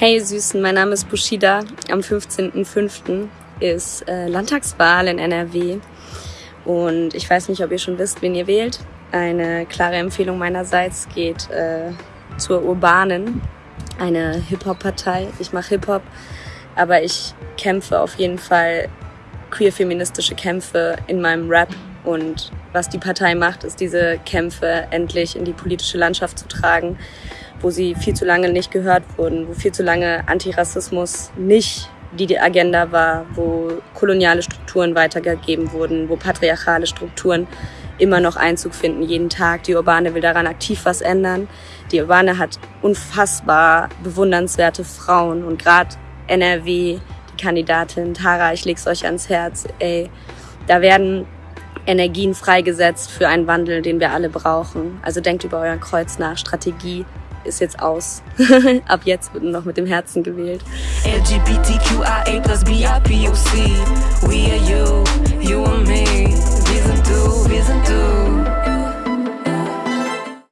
Hey Süßen, mein Name ist Bushida. Am 15.05. ist äh, Landtagswahl in NRW. Und ich weiß nicht, ob ihr schon wisst, wen ihr wählt. Eine klare Empfehlung meinerseits geht äh, zur Urbanen, eine Hip-Hop-Partei. Ich mache Hip-Hop, aber ich kämpfe auf jeden Fall queer-feministische Kämpfe in meinem Rap. Und was die Partei macht, ist diese Kämpfe endlich in die politische Landschaft zu tragen wo sie viel zu lange nicht gehört wurden, wo viel zu lange Antirassismus nicht die Agenda war, wo koloniale Strukturen weitergegeben wurden, wo patriarchale Strukturen immer noch Einzug finden, jeden Tag. Die Urbane will daran aktiv was ändern. Die Urbane hat unfassbar bewundernswerte Frauen und gerade NRW, die Kandidatin Tara, ich leg's euch ans Herz, ey, da werden Energien freigesetzt für einen Wandel, den wir alle brauchen. Also denkt über euer Kreuz nach, Strategie, ist jetzt aus. Ab jetzt wird noch mit dem Herzen gewählt. LGBTQIA plus BIPOC.